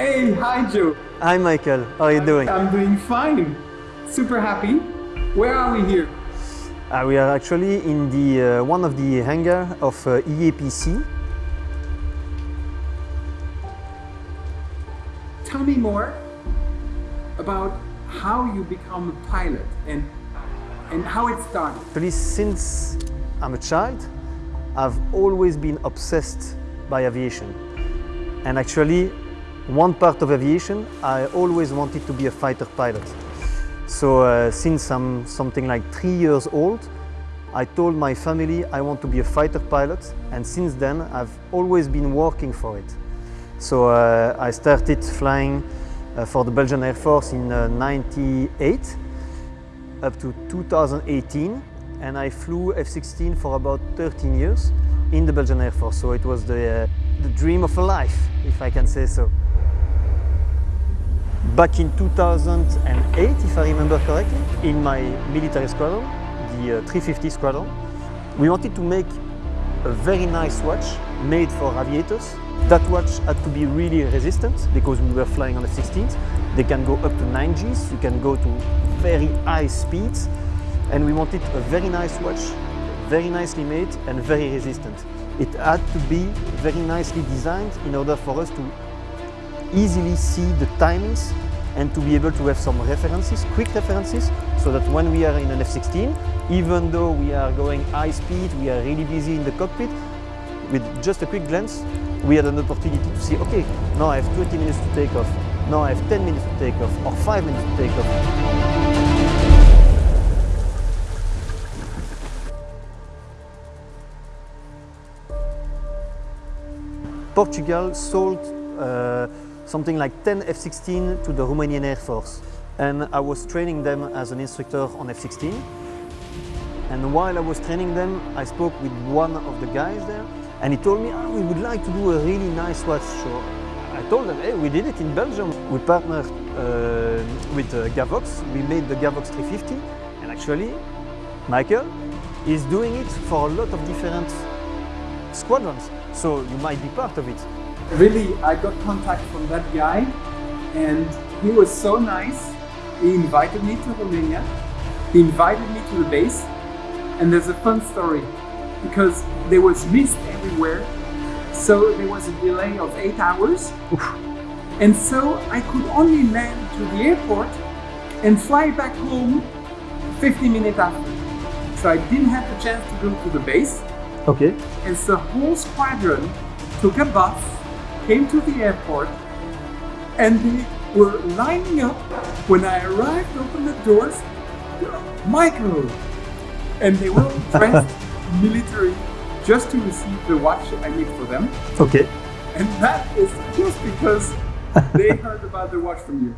Hey, hi Joe. Hi Michael, how are you doing? I'm doing fine. Super happy. Where are we here? Uh, we are actually in the uh, one of the hangar of uh, EAPC. Tell me more about how you become a pilot and and how it started. Actually, since I'm a child, I've always been obsessed by aviation. And actually, one part of aviation, I always wanted to be a fighter pilot. So uh, since I'm something like three years old, I told my family I want to be a fighter pilot and since then I've always been working for it. So uh, I started flying uh, for the Belgian Air Force in uh, 98 up to 2018 and I flew F-16 for about 13 years in the Belgian Air Force. So it was the, uh, the dream of a life, if I can say so. Back in 2008, if I remember correctly, in my military squadron, the uh, 350 squadron, we wanted to make a very nice watch made for aviators. That watch had to be really resistant because we were flying on F-16s. They can go up to 9 Gs, you can go to very high speeds and we wanted a very nice watch, very nicely made and very resistant. It had to be very nicely designed in order for us to easily see the timings and to be able to have some references, quick references, so that when we are in an F-16, even though we are going high speed, we are really busy in the cockpit, with just a quick glance, we had an opportunity to see, okay, now I have 20 minutes to take off, now I have 10 minutes to take off, or 5 minutes to take off. Portugal sold uh, something like 10 F-16 to the Romanian Air Force. And I was training them as an instructor on F-16. And while I was training them, I spoke with one of the guys there and he told me, oh, we would like to do a really nice watch show. I told them, hey, we did it in Belgium. We partnered uh, with uh, Gavox. We made the Gavox 350 and actually, Michael is doing it for a lot of different squadrons. So you might be part of it. Really, I got contact from that guy and he was so nice. He invited me to Romania. He invited me to the base. And there's a fun story because there was mist everywhere. So there was a delay of eight hours. And so I could only land to the airport and fly back home 50 minutes after. So I didn't have the chance to go to the base. Okay. And so the whole squadron took a bus, came to the airport, and they were lining up. When I arrived, opened the doors, Michael! And they were dressed military just to receive the watch I made for them. Okay. And that is just because they heard about the watch from you.